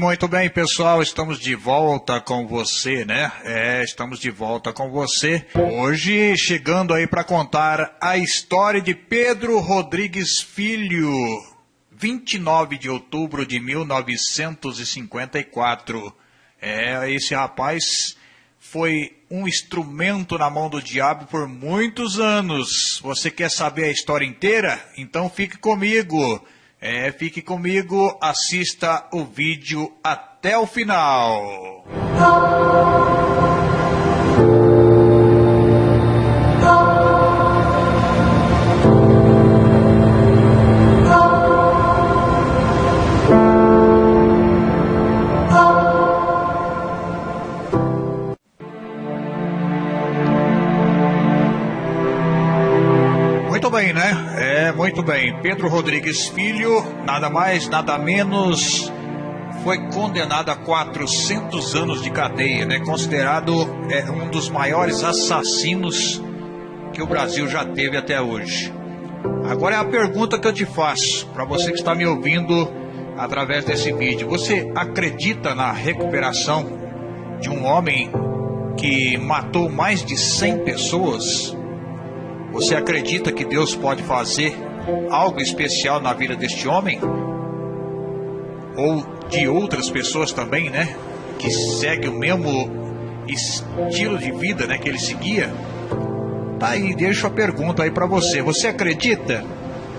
muito bem, pessoal. Estamos de volta com você, né? É, estamos de volta com você. Hoje chegando aí para contar a história de Pedro Rodrigues Filho. 29 de outubro de 1954. É, esse rapaz foi um instrumento na mão do diabo por muitos anos. Você quer saber a história inteira? Então fique comigo. É, fique comigo, assista o vídeo até o final. Pedro Rodrigues Filho, nada mais, nada menos, foi condenado a 400 anos de cadeia, né? Considerado é, um dos maiores assassinos que o Brasil já teve até hoje. Agora é a pergunta que eu te faço, para você que está me ouvindo através desse vídeo. Você acredita na recuperação de um homem que matou mais de 100 pessoas? Você acredita que Deus pode fazer algo especial na vida deste homem? Ou de outras pessoas também, né? Que segue o mesmo estilo de vida, né? Que ele seguia? Tá aí, deixo a pergunta aí para você. Você acredita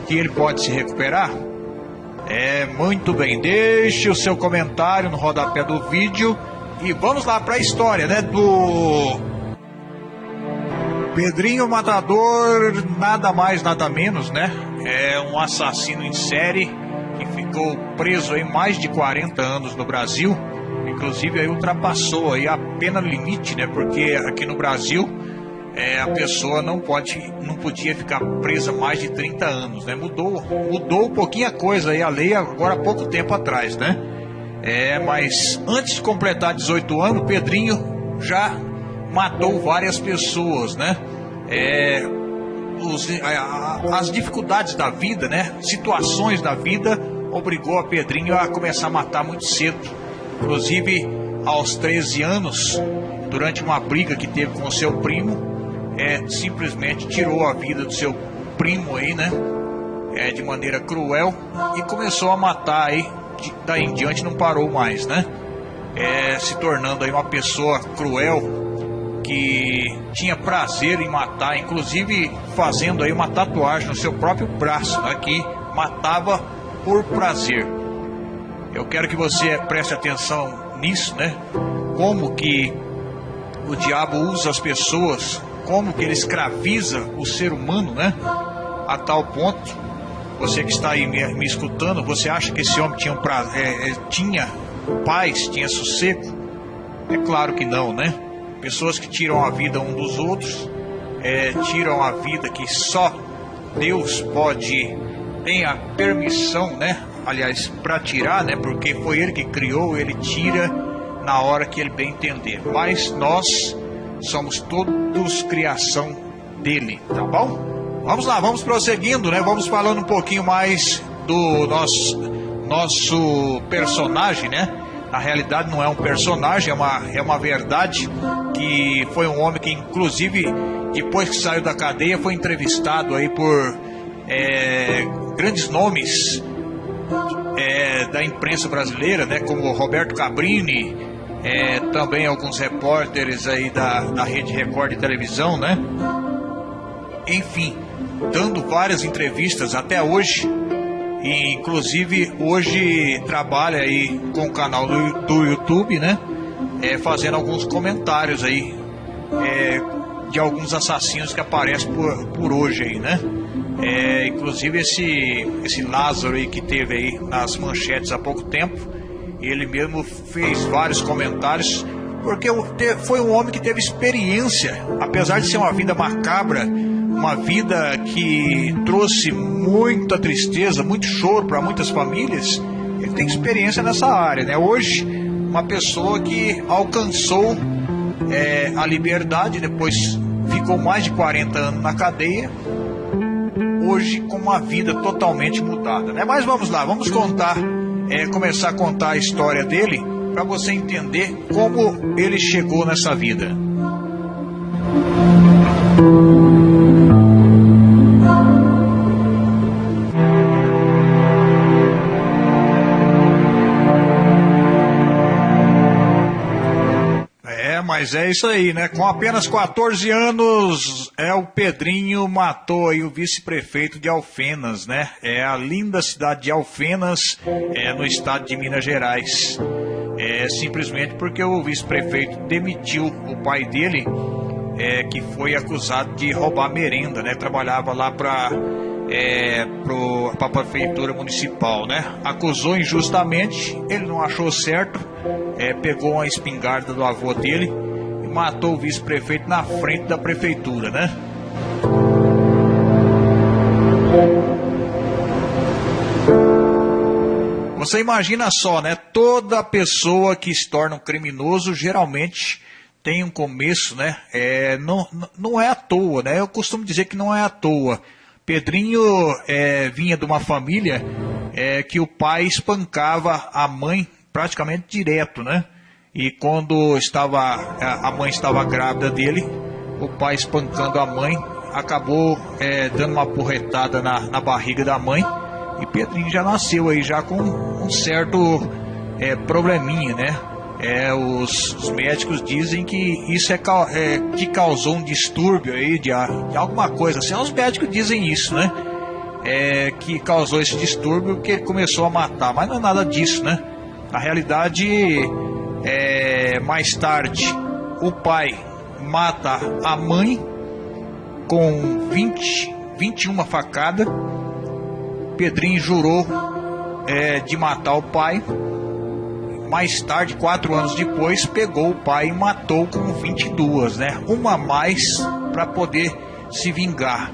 que ele pode se recuperar? É, muito bem. Deixe o seu comentário no rodapé do vídeo e vamos lá para a história, né? Do Pedrinho Matador, nada mais, nada menos, né? É um assassino em série que ficou preso aí mais de 40 anos no Brasil. Inclusive aí ultrapassou aí a pena limite, né? Porque aqui no Brasil é, a pessoa não pode, não podia ficar presa mais de 30 anos, né? Mudou, mudou um pouquinho a coisa aí a lei agora há pouco tempo atrás, né? É, mas antes de completar 18 anos, Pedrinho já matou várias pessoas, né? É, os, a, as dificuldades da vida, né? Situações da vida obrigou a Pedrinho a começar a matar muito cedo. Inclusive, aos 13 anos, durante uma briga que teve com seu primo, é, simplesmente tirou a vida do seu primo aí, né? É, de maneira cruel e começou a matar aí. De, daí em diante não parou mais, né? É, se tornando aí uma pessoa cruel, que tinha prazer em matar, inclusive fazendo aí uma tatuagem no seu próprio braço, né, que matava por prazer. Eu quero que você preste atenção nisso, né? Como que o diabo usa as pessoas, como que ele escraviza o ser humano, né? A tal ponto, você que está aí me, me escutando, você acha que esse homem tinha, um pra, é, é, tinha paz, tinha sossego? É claro que não, né? Pessoas que tiram a vida um dos outros, é, tiram a vida que só Deus pode, tem a permissão, né? Aliás, para tirar, né? Porque foi Ele que criou, Ele tira na hora que Ele bem entender. Mas nós somos todos criação dele, tá bom? Vamos lá, vamos prosseguindo, né? Vamos falando um pouquinho mais do nosso nosso personagem, né? Na realidade não é um personagem, é uma, é uma verdade que foi um homem que inclusive depois que saiu da cadeia foi entrevistado aí por é, grandes nomes é, da imprensa brasileira, né, como Roberto Cabrini, é, também alguns repórteres aí da, da Rede Record de televisão, né? Enfim, dando várias entrevistas até hoje e, inclusive hoje trabalha aí com o canal do, do YouTube, né? É, fazendo alguns comentários aí é, de alguns assassinos que aparecem por, por hoje aí, né? É, inclusive esse, esse Lázaro aí que teve aí nas manchetes há pouco tempo, ele mesmo fez vários comentários porque foi um homem que teve experiência, apesar de ser uma vida macabra, uma vida que trouxe muita tristeza, muito choro para muitas famílias, ele tem experiência nessa área, né? Hoje, uma pessoa que alcançou é, a liberdade, depois ficou mais de 40 anos na cadeia, hoje com uma vida totalmente mudada, né? Mas vamos lá, vamos contar é, começar a contar a história dele para você entender como ele chegou nessa vida. Mas é isso aí, né? Com apenas 14 anos, é o Pedrinho matou aí o vice-prefeito de Alfenas, né? É a linda cidade de Alfenas, é no estado de Minas Gerais. É simplesmente porque o vice-prefeito demitiu o pai dele, é, que foi acusado de roubar merenda, né? Trabalhava lá para é, para a prefeitura municipal, né? Acusou injustamente, ele não achou certo, é, pegou uma espingarda do avô dele matou o vice-prefeito na frente da prefeitura, né? Você imagina só, né? Toda pessoa que se torna um criminoso geralmente tem um começo, né? É, não, não é à toa, né? Eu costumo dizer que não é à toa. Pedrinho é, vinha de uma família é, que o pai espancava a mãe praticamente direto, né? E quando estava a mãe estava grávida dele, o pai espancando a mãe acabou é, dando uma porretada na, na barriga da mãe e Pedrinho já nasceu aí já com um certo é, probleminha, né? É, os, os, médicos dizem que isso é, é, que causou um distúrbio aí de, de, alguma coisa assim. Os médicos dizem isso, né? É, que causou esse distúrbio que começou a matar, mas não é nada disso, né? Na realidade, é, mais tarde, o pai mata a mãe com 20, 21 facadas. Pedrinho jurou é, de matar o pai. Mais tarde, quatro anos depois, pegou o pai e matou com 22, né? Uma a mais para poder se vingar.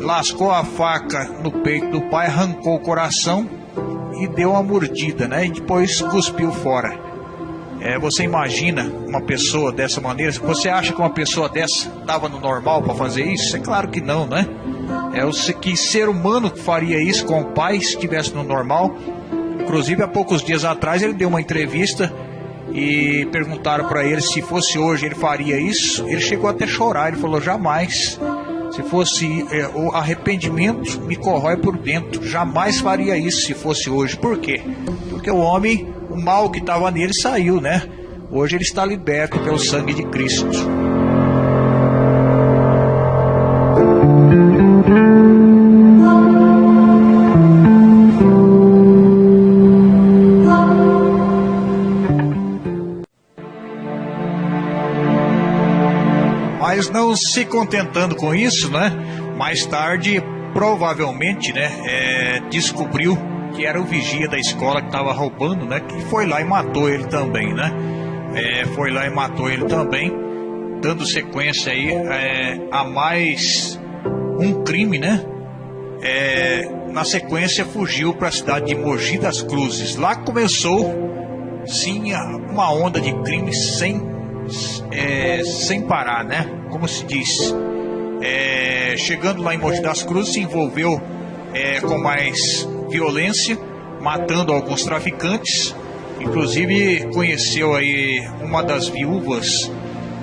Lascou a faca no peito do pai, arrancou o coração e deu uma mordida, né? E depois cuspiu fora. É, você imagina uma pessoa dessa maneira? Você acha que uma pessoa dessa estava no normal para fazer isso? É claro que não, né? É o que ser humano faria isso com o pai se estivesse no normal. Inclusive, há poucos dias atrás, ele deu uma entrevista e perguntaram para ele se fosse hoje ele faria isso. Ele chegou até a chorar. Ele falou: jamais. Se fosse é, o arrependimento me corrói por dentro. Jamais faria isso se fosse hoje. Por quê? Porque o homem o mal que estava nele saiu, né? Hoje ele está liberto pelo sangue de Cristo. Mas não se contentando com isso, né? Mais tarde, provavelmente, né, é, descobriu que era o vigia da escola que estava roubando, né? Que foi lá e matou ele também, né? É, foi lá e matou ele também, dando sequência aí é, a mais um crime, né? É, na sequência fugiu para a cidade de Mogi das Cruzes. Lá começou sim uma onda de crimes sem é, sem parar, né? Como se diz. É, chegando lá em Mogi das Cruzes se envolveu é, com mais violência, matando alguns traficantes. Inclusive conheceu aí uma das viúvas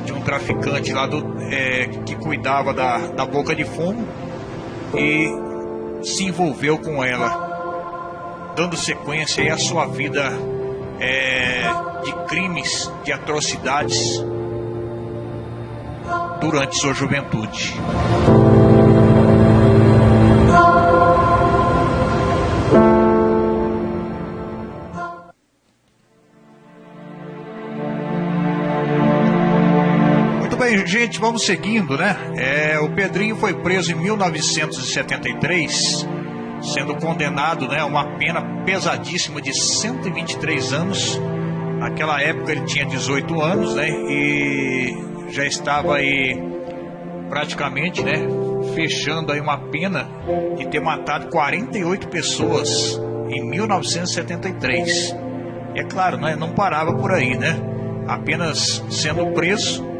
de um traficante lá do, é, que cuidava da, da boca de fumo e se envolveu com ela, dando sequência aí à sua vida é, de crimes, de atrocidades durante sua juventude. Bem, gente, vamos seguindo, né? É, o Pedrinho foi preso em 1973, sendo condenado né, a uma pena pesadíssima de 123 anos. Naquela época ele tinha 18 anos, né? E já estava aí praticamente, né? Fechando aí uma pena de ter matado 48 pessoas em 1973. E é claro, né, não parava por aí, né? Apenas sendo preso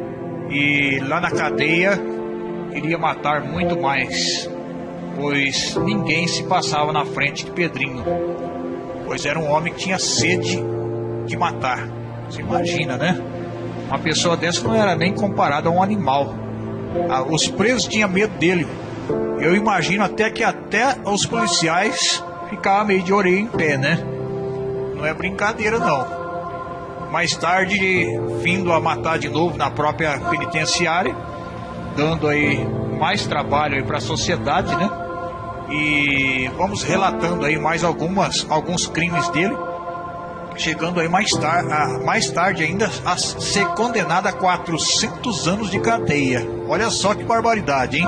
e lá na cadeia iria matar muito mais, pois ninguém se passava na frente de Pedrinho. pois era um homem que tinha sede de matar. Você imagina, né? Uma pessoa dessa não era nem comparada a um animal. Ah, os presos tinham medo dele. Eu imagino até que até os policiais ficavam meio de orelha em pé, né? Não é brincadeira não. Mais tarde, vindo a matar de novo na própria penitenciária, dando aí mais trabalho para a sociedade, né? E vamos relatando aí mais algumas alguns crimes dele, chegando aí mais, mais tarde ainda a ser condenado a 400 anos de cadeia. Olha só que barbaridade, hein?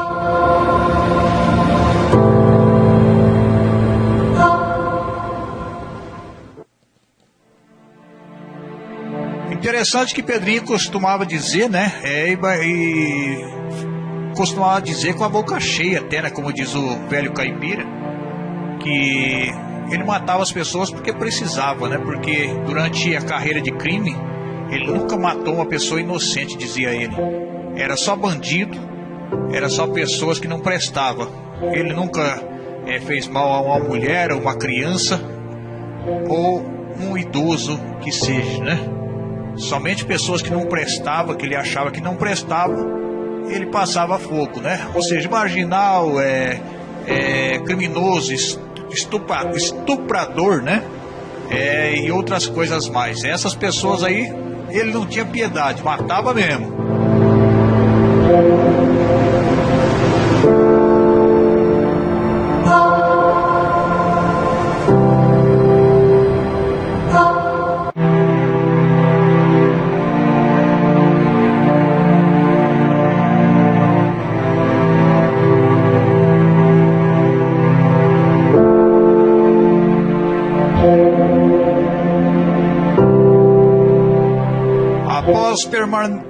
Interessante que Pedrinho costumava dizer, né? É, e, costumava dizer com a boca cheia, até, né, como diz o velho caipira, que ele matava as pessoas porque precisava, né? Porque durante a carreira de crime, ele nunca matou uma pessoa inocente, dizia ele. Era só bandido, era só pessoas que não prestavam. Ele nunca é, fez mal a uma mulher, a uma criança ou um idoso que seja, né? Somente pessoas que não prestavam, que ele achava que não prestavam, ele passava fogo, né? Ou seja, marginal, é, é criminoso, estupra, estuprador, né? É, e outras coisas mais. Essas pessoas aí, ele não tinha piedade, matava mesmo.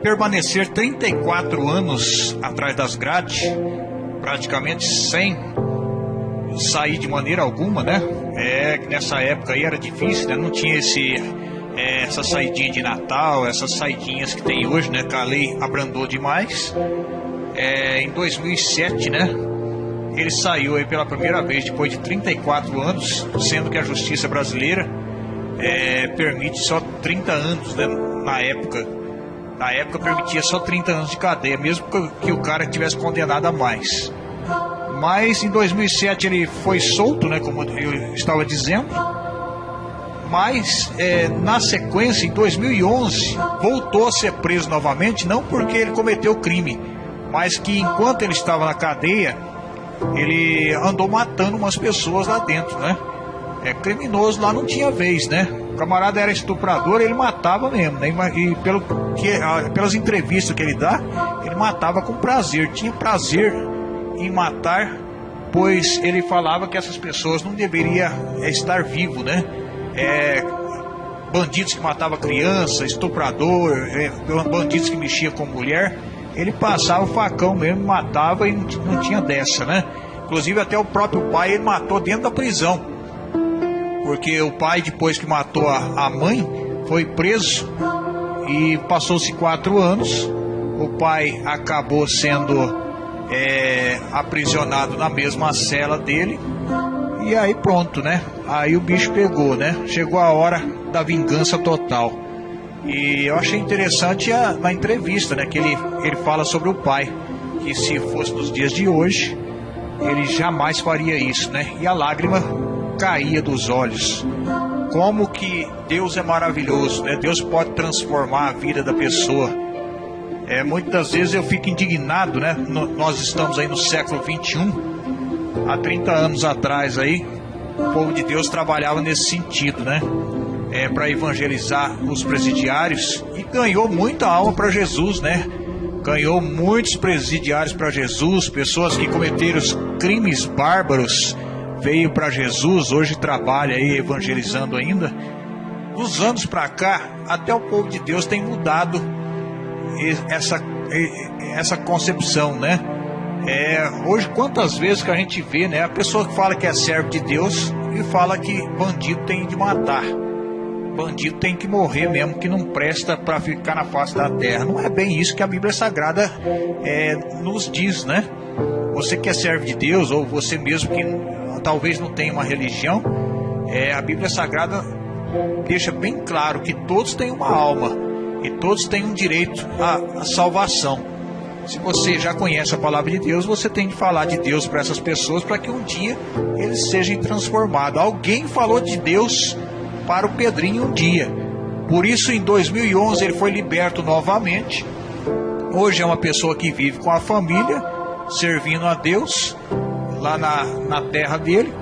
Permanecer 34 anos atrás das grades, praticamente sem sair de maneira alguma, né? É que nessa época aí era difícil, né? Não tinha esse é, essa saidinha de Natal, essas saidinhas que tem hoje, né? Que a lei abrandou demais. É, em 2007, né? Ele saiu aí pela primeira vez depois de 34 anos, sendo que a justiça brasileira é, permite só 30 anos, né? Na época, na época permitia só 30 anos de cadeia, mesmo que o cara tivesse condenado a mais. Mas em 2007 ele foi solto, né? Como eu estava dizendo. Mas é, na sequência, em 2011, voltou a ser preso novamente, não porque ele cometeu crime, mas que enquanto ele estava na cadeia, ele andou matando umas pessoas lá dentro, né? É, criminoso lá não tinha vez, né? O camarada era estuprador, ele matava mesmo, né? E pelo que, pelas entrevistas que ele dá, ele matava com prazer, tinha prazer em matar, pois ele falava que essas pessoas não deveriam é, estar vivo, né? É, bandidos que matavam criança, estuprador, é, bandidos que mexiam com mulher, ele passava o facão mesmo, matava e não, não tinha dessa, né? Inclusive até o próprio pai ele matou dentro da prisão porque o pai, depois que matou a, a mãe, foi preso e passou-se quatro anos. O pai acabou sendo é, aprisionado na mesma cela dele. E aí pronto, né? Aí o bicho pegou, né? Chegou a hora da vingança total. E eu achei interessante a, na entrevista, né? Que ele, ele fala sobre o pai. Que se fosse nos dias de hoje, ele jamais faria isso, né? E a lágrima caía dos olhos. Como que Deus é maravilhoso, né? Deus pode transformar a vida da pessoa. É, muitas vezes eu fico indignado, né? No, nós estamos aí no século 21. Há 30 anos atrás aí, o povo de Deus trabalhava nesse sentido, né? É, para evangelizar os presidiários e ganhou muita alma para Jesus, né? Ganhou muitos presidiários para Jesus, pessoas que cometeram crimes bárbaros veio para Jesus, hoje trabalha aí evangelizando ainda. Dos anos para cá, até o povo de Deus tem mudado essa, essa concepção, né? É, hoje, quantas vezes que a gente vê, né? A pessoa que fala que é servo de Deus e fala que bandido tem de matar. Bandido tem que morrer mesmo, que não presta para ficar na face da terra. Não é bem isso que a Bíblia Sagrada é, nos diz, né? Você que é servo de Deus, ou você mesmo que talvez não tenha uma religião, É, a Bíblia Sagrada deixa bem claro que todos têm uma alma e todos têm um direito à, à salvação. Se você já conhece a palavra de Deus, você tem que falar de Deus para essas pessoas para que um dia eles sejam transformados. Alguém falou de Deus para o Pedrinho um dia. Por isso, em 2011, ele foi liberto novamente. Hoje é uma pessoa que vive com a família, servindo a Deus lá na, na terra dele.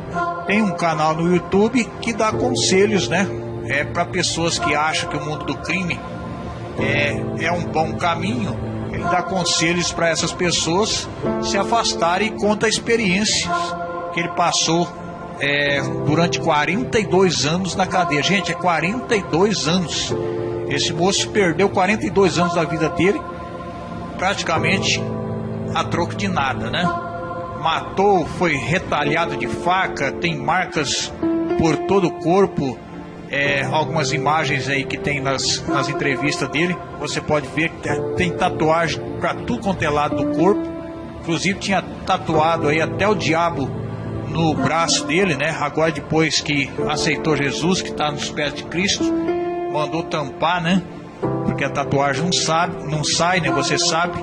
Tem um canal no YouTube que dá conselhos, né? É para pessoas que acham que o mundo do crime é, é um bom caminho ele dá conselhos para essas pessoas se afastarem e conta experiências que ele passou é, durante 42 anos na cadeia. Gente, é 42 anos. Esse moço perdeu 42 anos da vida dele, praticamente a troco de nada, né? Matou, foi retalhado de faca, tem marcas por todo o corpo é, algumas imagens aí que tem nas, nas entrevistas dele. Você pode ver que tem tatuagem para tudo quanto é lado do corpo. Inclusive tinha tatuado aí até o diabo no braço dele, né? Agora depois que aceitou Jesus, que está nos pés de Cristo, mandou tampar, né? Porque a tatuagem não sabe, não sai, né? Você sabe.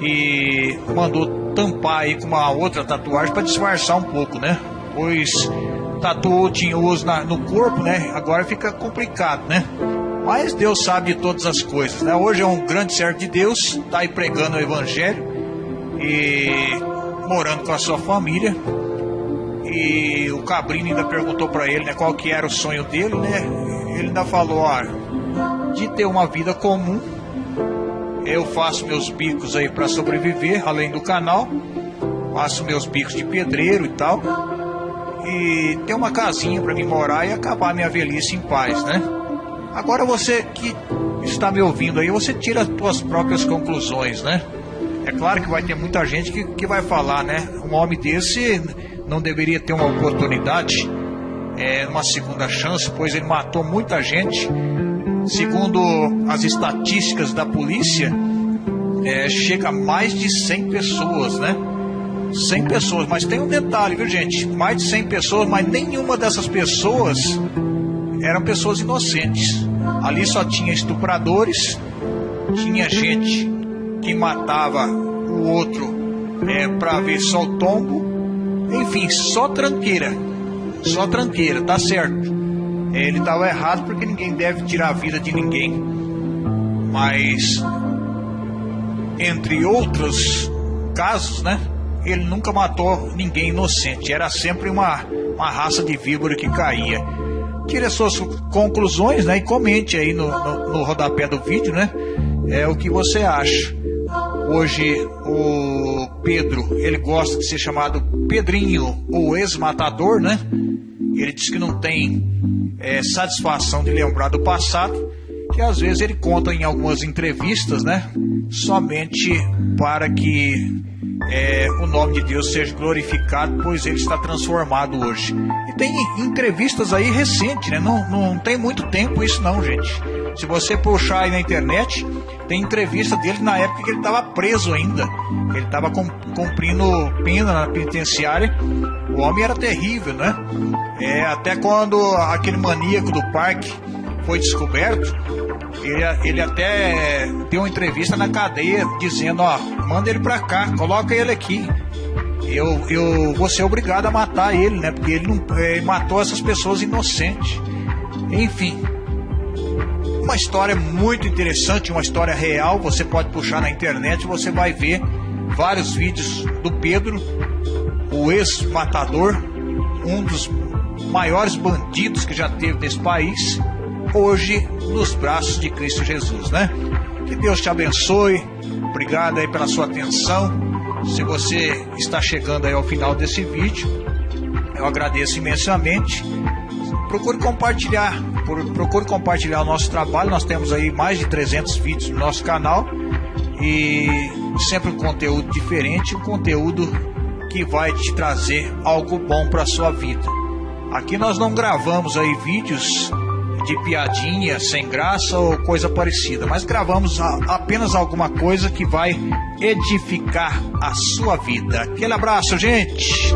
E mandou tampar aí com uma outra tatuagem para disfarçar um pouco, né? Pois tatuou tinhoso na, no corpo, né? Agora fica complicado, né? Mas Deus sabe de todas as coisas, né? Hoje é um grande servo de Deus, tá aí pregando o evangelho e morando com a sua família. E o Cabrini ainda perguntou para ele, né, qual que era o sonho dele, né? Ele ainda falou, ó, de ter uma vida comum. Eu faço meus bicos aí para sobreviver, além do canal. Faço meus bicos de pedreiro e tal e ter uma casinha para mim morar e acabar minha velhice em paz, né? Agora você que está me ouvindo aí, você tira as suas próprias conclusões, né? É claro que vai ter muita gente que, que vai falar, né? Um homem desse não deveria ter uma oportunidade, é, uma segunda chance, pois ele matou muita gente. Segundo as estatísticas da polícia, é, chega a mais de 100 pessoas, né? 100 pessoas, mas tem um detalhe, viu gente? Mais de 100 pessoas, mas nenhuma dessas pessoas eram pessoas inocentes. Ali só tinha estupradores, tinha gente que matava o outro é, para ver só o tombo, enfim, só tranqueira, só tranqueira, tá certo. Ele estava errado porque ninguém deve tirar a vida de ninguém, mas entre outros casos, né? ele nunca matou ninguém inocente, era sempre uma, uma raça de víbora que caía. Tire as suas conclusões né, e comente aí no, no, no rodapé do vídeo né, é, o que você acha. Hoje o Pedro, ele gosta de ser chamado Pedrinho, o ex-matador, né? Ele diz que não tem é, satisfação de lembrar do passado, que às vezes ele conta em algumas entrevistas, né? Somente para que é, o nome de Deus seja glorificado, pois ele está transformado hoje. E tem entrevistas aí recentes, né? Não, não tem muito tempo isso não, gente. Se você puxar aí na internet, tem entrevista dele na época que ele estava preso ainda. Ele estava cumprindo pena na penitenciária. O homem era terrível, né? É, até quando aquele maníaco do parque foi descoberto, ele, ele até deu uma entrevista na cadeia dizendo, ó, manda ele pra cá, coloca ele aqui. Eu, eu vou ser obrigado a matar ele, né? Porque ele, não, ele matou essas pessoas inocentes. Enfim, uma história muito interessante, uma história real. Você pode puxar na internet, você vai ver vários vídeos do Pedro, o ex-matador, um dos maiores bandidos que já teve nesse país hoje nos braços de Cristo Jesus, né? Que Deus te abençoe. Obrigado aí pela sua atenção. Se você está chegando aí ao final desse vídeo, eu agradeço imensamente. Procure compartilhar, procure compartilhar o nosso trabalho. Nós temos aí mais de 300 vídeos no nosso canal e sempre um conteúdo diferente, um conteúdo que vai te trazer algo bom para a sua vida. Aqui nós não gravamos aí vídeos de piadinha sem graça ou coisa parecida, mas gravamos apenas alguma coisa que vai edificar a sua vida. Aquele abraço, gente!